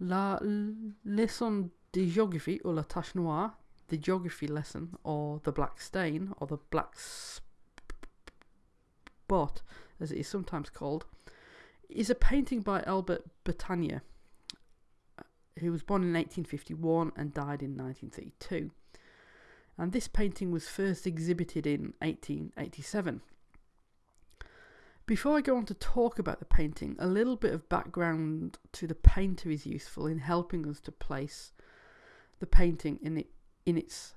La leçon de géographie ou la tache noire, the geography lesson, or the black stain, or the black spot, as it is sometimes called, is a painting by Albert Bettannier, uh, who was born in 1851 and died in 1932. And this painting was first exhibited in 1887. Before I go on to talk about the painting, a little bit of background to the painter is useful in helping us to place the painting in it in its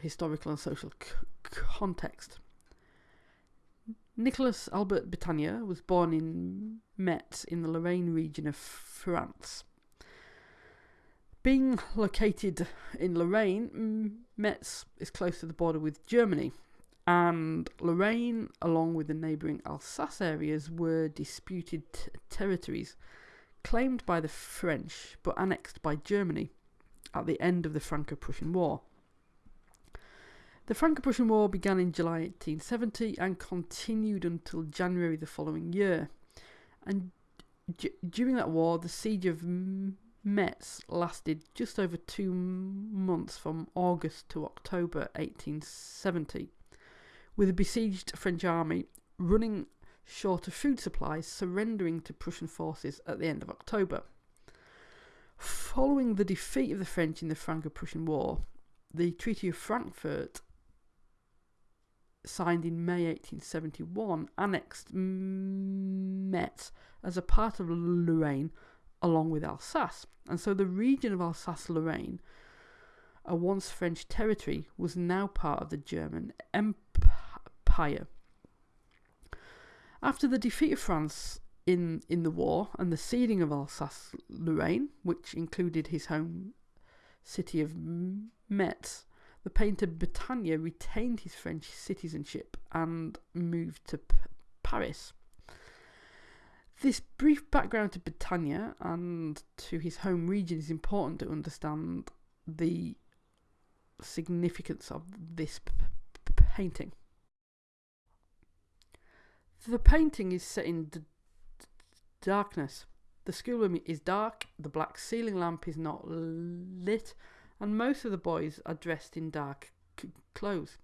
historical and social context. Nicholas Albert Bettannier was born in Metz in the Lorraine region of France. Being located in Lorraine, Metz is close to the border with Germany, and Lorraine, along with the neighbouring Alsace areas, were disputed territories claimed by the French but annexed by Germany at the end of the Franco Prussian War. The Franco Prussian War began in July 1870 and continued until January the following year. And during that war, the siege of Metz lasted just over two months from August to October 1870 with the besieged French army running short of food supplies, surrendering to Prussian forces at the end of October. Following the defeat of the French in the Franco Prussian War, the Treaty of Frankfurt, signed in May 1871, annexed Metz as a part of Lorraine along with Alsace. And so the region of Alsace Lorraine, a once French territory, was now part of the German Empire After the defeat of France in, in the war and the ceding of Alsace Lorraine, which included his home city of Metz, the painter Bettannier retained his French citizenship and moved to P- Paris. This brief background to Bettannier and to his home region is important to understand the significance of this p- p- painting. The painting is set in d- darkness. The schoolroom is dark, the black ceiling lamp is not lit, and most of the boys are dressed in dark c- clothes.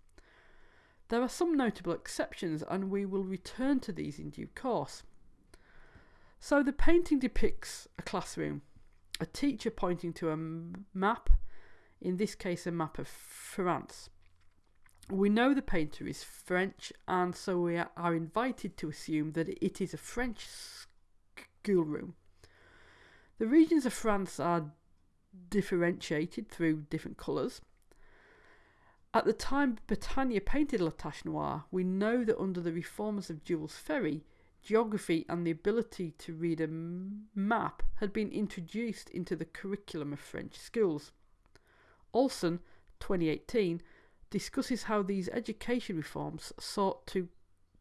There are some notable exceptions, and we will return to these in due course. So, the painting depicts a classroom, a teacher pointing to a map, in this case, a map of France. We know the painter is French, and so we are invited to assume that it is a French schoolroom. The regions of France are differentiated through different colours. At the time Bettannier painted La Tache Noire, we know that under the reforms of Jules Ferry, geography and the ability to read a map had been introduced into the curriculum of French schools. Olson, 2018, discusses how these education reforms sought to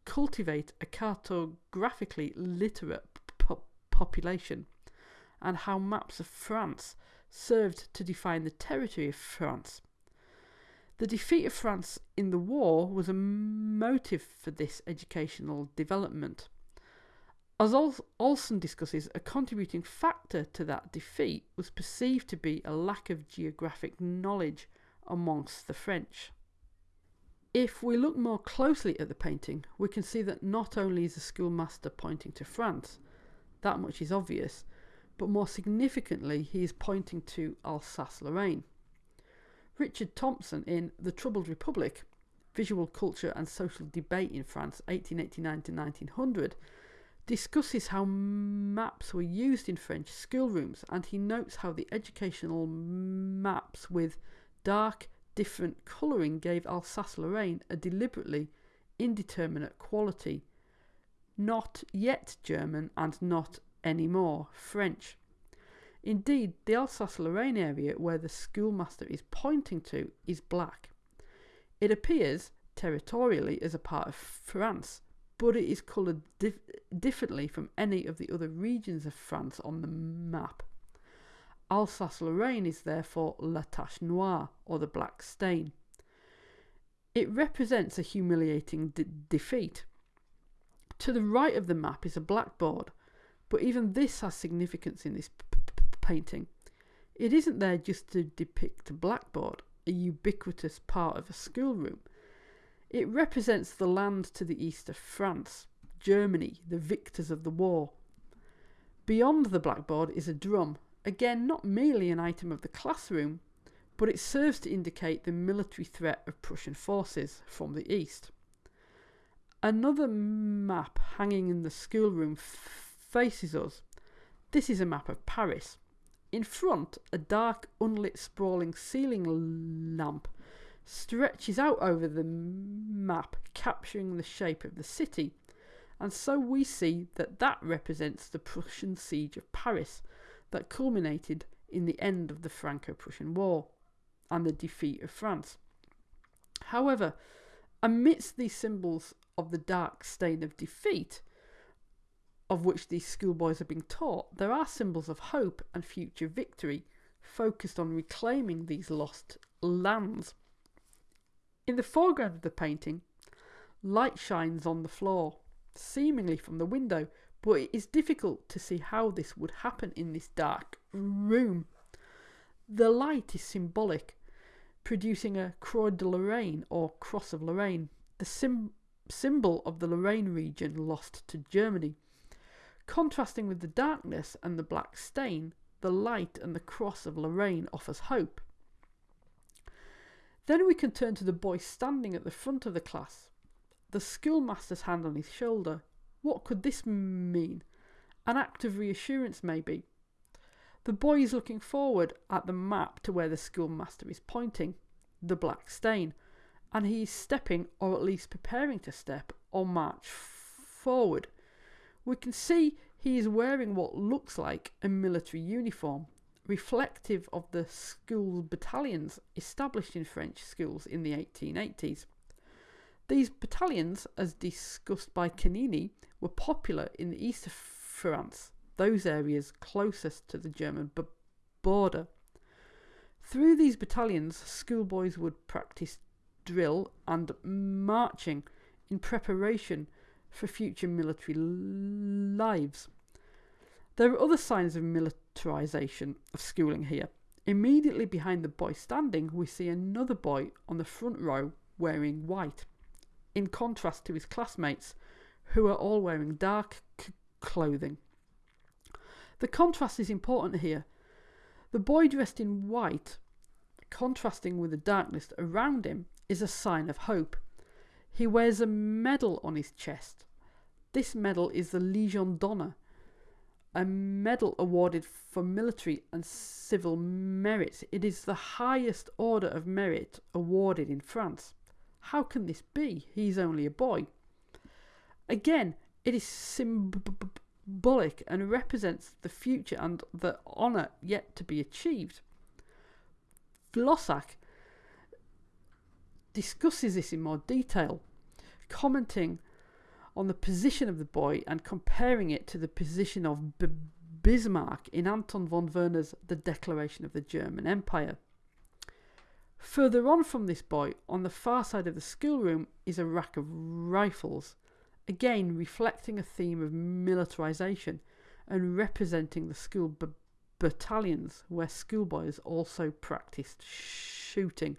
cultivate a cartographically literate po- population and how maps of France served to define the territory of France. The defeat of France in the war was a motive for this educational development. As Olson discusses, a contributing factor to that defeat was perceived to be a lack of geographic knowledge amongst the French. If we look more closely at the painting, we can see that not only is the schoolmaster pointing to France, that much is obvious, but more significantly, he is pointing to Alsace Lorraine. Richard Thomson in The Troubled Republic Visual Culture and Social Debate in France, 1889 to 1900, discusses how maps were used in French schoolrooms and he notes how the educational maps with dark, different colouring gave Alsace Lorraine a deliberately indeterminate quality, not yet German and not anymore French. Indeed, the Alsace Lorraine area where the schoolmaster is pointing to is black. It appears territorially as a part of France, but it is coloured dif- differently from any of the other regions of France on the map. Alsace Lorraine is therefore La Tache Noire, or the black stain. It represents a humiliating de- defeat. To the right of the map is a blackboard, but even this has significance in this painting. It isn't there just to depict a blackboard, a ubiquitous part of a schoolroom. It represents the land to the east of France, Germany, the victors of the war. Beyond the blackboard is a drum, again not merely an item of the classroom, but it serves to indicate the military threat of Prussian forces from the east. Another map hanging in the schoolroom faces us. This is a map of Paris. In front, a dark, unlit, sprawling ceiling lamp stretches out over the map, capturing the shape of the city. And so we see that that represents the Prussian siege of Paris that culminated in the end of the Franco Prussian War and the defeat of France. However, amidst these symbols of the dark stain of defeat, of which these schoolboys are being taught, there are symbols of hope and future victory focused on reclaiming these lost lands. In the foreground of the painting, light shines on the floor, seemingly from the window, but it is difficult to see how this would happen in this dark room. The light is symbolic, producing a Croix de Lorraine or Cross of Lorraine, the sim- symbol of the Lorraine region lost to Germany. Contrasting with the darkness and the black stain, the light and the cross of Lorraine offers hope. Then we can turn to the boy standing at the front of the class, the schoolmaster's hand on his shoulder. What could this mean? An act of reassurance, maybe. The boy is looking forward at the map to where the schoolmaster is pointing, the black stain, and he is stepping, or at least preparing to step, or march forward. We can see he is wearing what looks like a military uniform, reflective of the school battalions established in French schools in the 1880s. These battalions, as discussed by Canini, were popular in the east of France, those areas closest to the German border. Through these battalions, schoolboys would practice drill and marching in preparation for future military lives. There are other signs of militarization of schooling here. Immediately behind the boy standing, we see another boy on the front row wearing white, in contrast to his classmates, who are all wearing dark clothing. The contrast is important here. The boy dressed in white, contrasting with the darkness around him, is a sign of hope. He wears a medal on his chest. This medal is the Legion d'Honneur, a medal awarded for military and civil merits. It is the highest order of merit awarded in France. How can this be? He's only a boy. Again, it is symbolic and represents the future and the honour yet to be achieved. Vlasák discusses this in more detail, commenting on the position of the boy and comparing it to the position of B- Bismarck in Anton von Werner's The Declaration of the German Empire. Further on from this boy, on the far side of the schoolroom, is a rack of rifles, again reflecting a theme of militarisation and representing the school battalions where schoolboys also practiced shooting.